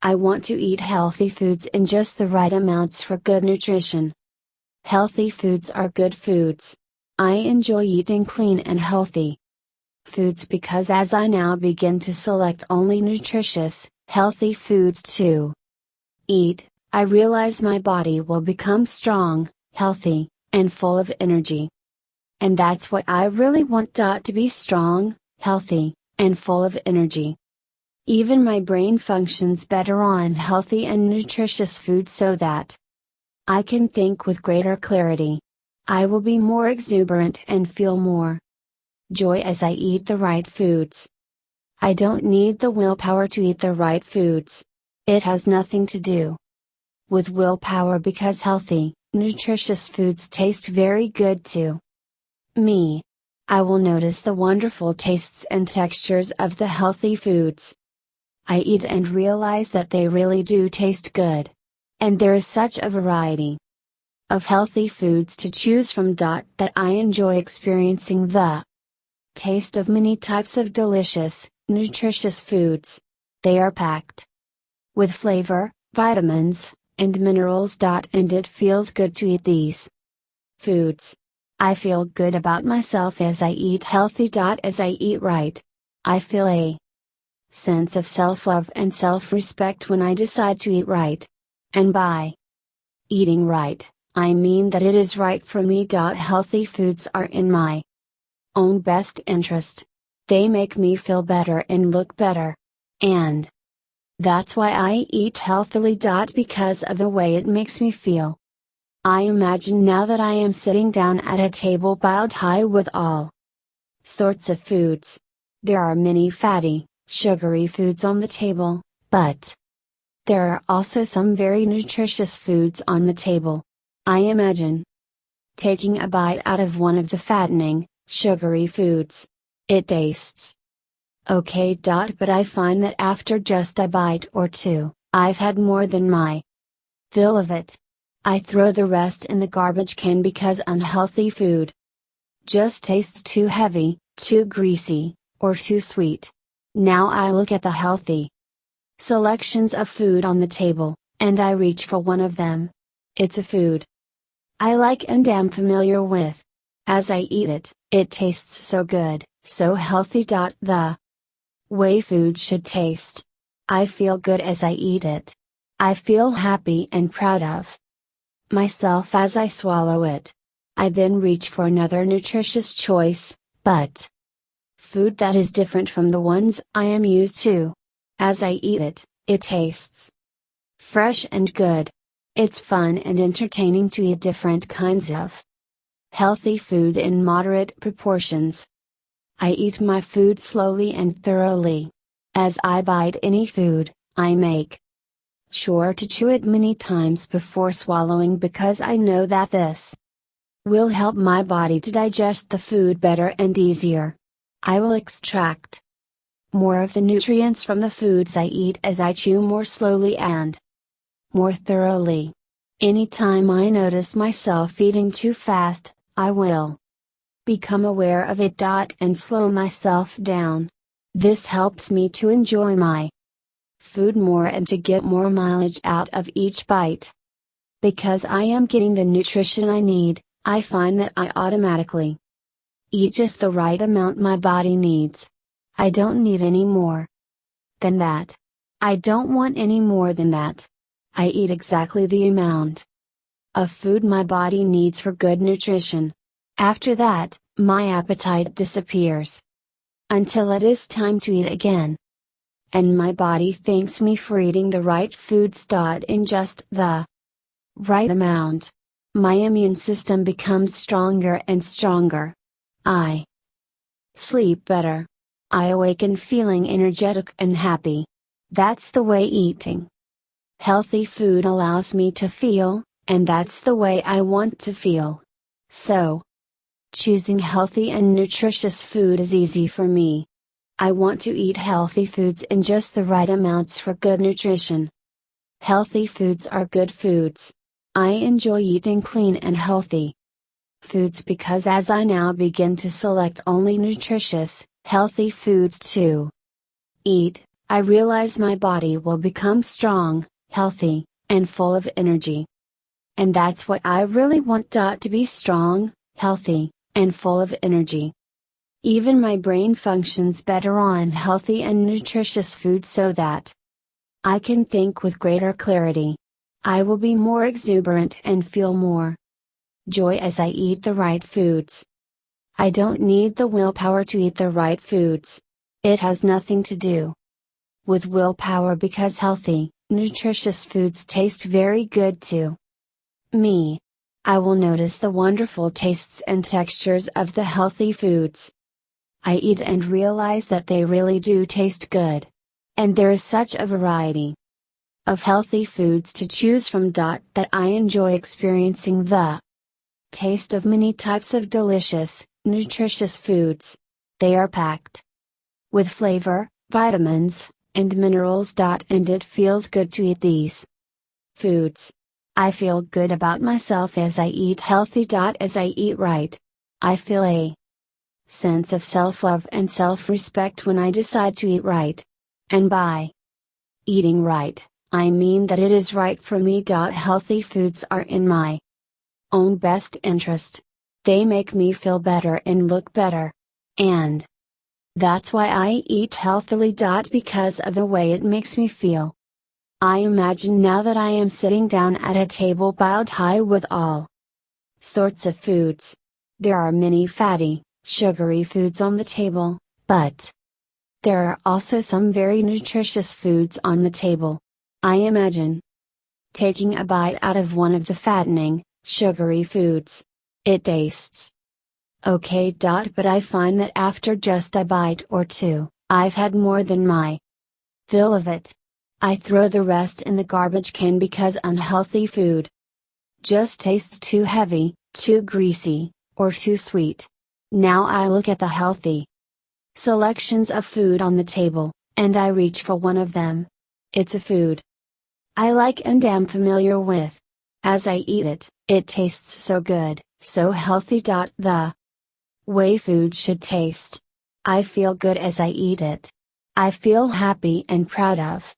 I want to eat healthy foods in just the right amounts for good nutrition. Healthy foods are good foods. I enjoy eating clean and healthy foods because as I now begin to select only nutritious, healthy foods to eat, I realize my body will become strong, healthy, and full of energy. And that's what I really want. To be strong, healthy, and full of energy. Even my brain functions better on healthy and nutritious food so that I can think with greater clarity. I will be more exuberant and feel more joy as I eat the right foods. I don't need the willpower to eat the right foods. It has nothing to do with willpower because healthy, nutritious foods taste very good to me. I will notice the wonderful tastes and textures of the healthy foods. I eat and realize that they really do taste good. And there is such a variety of healthy foods to choose from. That I enjoy experiencing the taste of many types of delicious, nutritious foods. They are packed with flavor, vitamins, and minerals. And it feels good to eat these foods. I feel good about myself as I eat healthy. As I eat right, I feel a sense of self love and self respect when I decide to eat right. And by eating right, I mean that it is right for me. Healthy foods are in my own best interest. They make me feel better and look better. And that's why I eat healthily. Because of the way it makes me feel. I imagine now that I am sitting down at a table piled high with all sorts of foods. There are many fatty, sugary foods on the table, but there are also some very nutritious foods on the table. I imagine taking a bite out of one of the fattening, sugary foods. It tastes okay. But I find that after just a bite or two, I've had more than my fill of it. I throw the rest in the garbage can because unhealthy food just tastes too heavy, too greasy, or too sweet. Now I look at the healthy selections of food on the table, and I reach for one of them. It's a food I like and am familiar with. As I eat it, it tastes so good, so healthy. The way food should taste. I feel good as I eat it. I feel happy and proud of myself as I swallow it. I then reach for another nutritious choice, but food that is different from the ones I am used to. As I eat it, it tastes fresh and good. It's fun and entertaining to eat different kinds of Healthy food in moderate proportions. I eat my food slowly and thoroughly. As I bite any food, I make sure to chew it many times before swallowing because I know that this will help my body to digest the food better and easier. I will extract more of the nutrients from the foods I eat as I chew more slowly and more thoroughly. Anytime I notice myself eating too fast, I will become aware of it. And slow myself down. This helps me to enjoy my food more and to get more mileage out of each bite. Because I am getting the nutrition I need, I find that I automatically eat just the right amount my body needs. I don't need any more than that. I don't want any more than that. I eat exactly the amount of food my body needs for good nutrition. After that, my appetite disappears. Until it is time to eat again. And my body thanks me for eating the right foods. In just the right amount. My immune system becomes stronger and stronger. I sleep better. I awaken feeling energetic and happy. That's the way eating healthy food allows me to feel, and that's the way I want to feel. So, choosing healthy and nutritious food is easy for me. I want to eat healthy foods in just the right amounts for good nutrition. Healthy foods are good foods. I enjoy eating clean and healthy foods because as I now begin to select only nutritious, healthy foods to eat, I realize my body will become strong, healthy, and full of energy. And that's what I really want. To be strong, healthy, and full of energy. Even my brain functions better on healthy and nutritious food so that I can think with greater clarity. I will be more exuberant and feel more joy as I eat the right foods. I don't need the willpower to eat the right foods. It has nothing to do with willpower because healthy, nutritious foods taste very good to me. I will notice the wonderful tastes and textures of the healthy foods. I eat and realize that they really do taste good. And there is such a variety of healthy foods to choose from. That I enjoy experiencing the taste of many types of delicious, nutritious foods. They are packed with flavor, vitamins, and minerals. And it feels good to eat these foods. I feel good about myself as I eat healthy. As I eat right, I feel a sense of self love and self respect when I decide to eat right. And by eating right, I mean that it is right for me. Healthy foods are in my own best interest. They make me feel better and look better. And that's why I eat healthily. Because of the way it makes me feel. I imagine now that I am sitting down at a table piled high with all sorts of foods. There are many fatty, sugary foods on the table, but there are also some very nutritious foods on the table. I imagine taking a bite out of one of the fattening, sugary foods. It tastes okay. But I find that after just a bite or two, I've had more than my fill of it. I throw the rest in the garbage can because unhealthy food just tastes too heavy, too greasy, or too sweet. Now I look at the healthy selections of food on the table, and I reach for one of them. It's a food I like and am familiar with. As I eat it, it tastes so good, so healthy. The way food should taste. I feel good as I eat it. I feel happy and proud of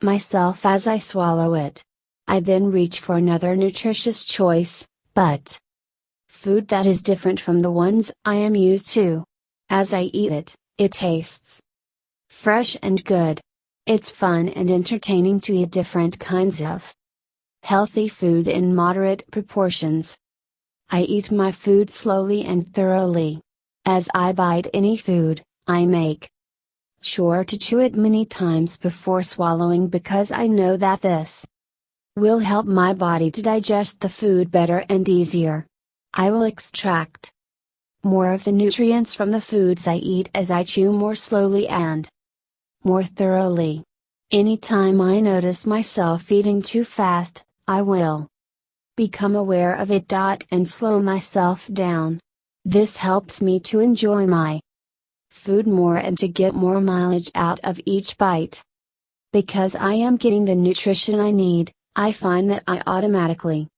myself as I swallow it. I then reach for another nutritious choice, but food that is different from the ones I am used to. As I eat it, it tastes fresh and good. It's fun and entertaining to eat different kinds of healthy food in moderate proportions. I eat my food slowly and thoroughly. As I bite any food, I make sure to chew it many times before swallowing because I know that this will help my body to digest the food better and easier. I will extract more of the nutrients from the foods I eat as I chew more slowly and more thoroughly. Anytime I notice myself eating too fast, I will become aware of it. And slow myself down. This helps me to enjoy my food more and to get more mileage out of each bite. Because I am getting the nutrition I need, I find that I automatically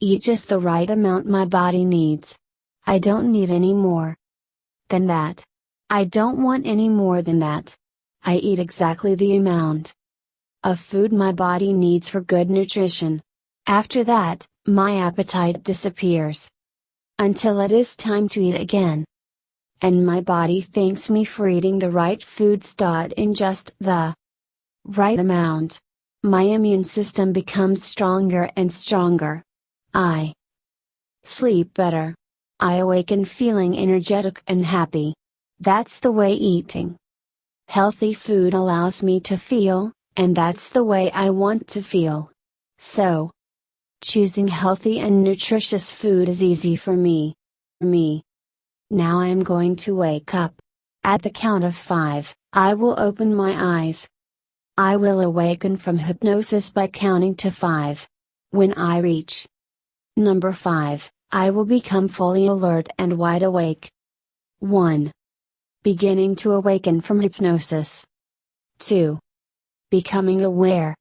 eat just the right amount my body needs. I don't need any more than that. I don't want any more than that. I eat exactly the amount of food my body needs for good nutrition. After that, my appetite disappears. Until it is time to eat again. And my body thanks me for eating the right foods. In just the right amount. My immune system becomes stronger and stronger. I sleep better. I awaken feeling energetic and happy. That's the way eating healthy food allows me to feel, and that's the way I want to feel. So, choosing healthy and nutritious food is easy for me. Me. Now I am going to wake up. At the count of five, I will open my eyes. I will awaken from hypnosis by counting to five. When I reach number five, I will become fully alert and wide awake. 1. Beginning to awaken from hypnosis. 2. Becoming aware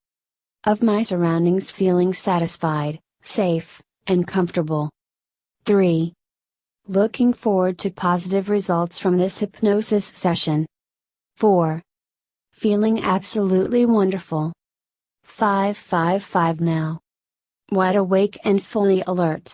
of my surroundings, feeling satisfied, safe, and comfortable. 3. Looking forward to positive results from this hypnosis session. 4. Feeling absolutely wonderful. 555 now. Wide awake and fully alert.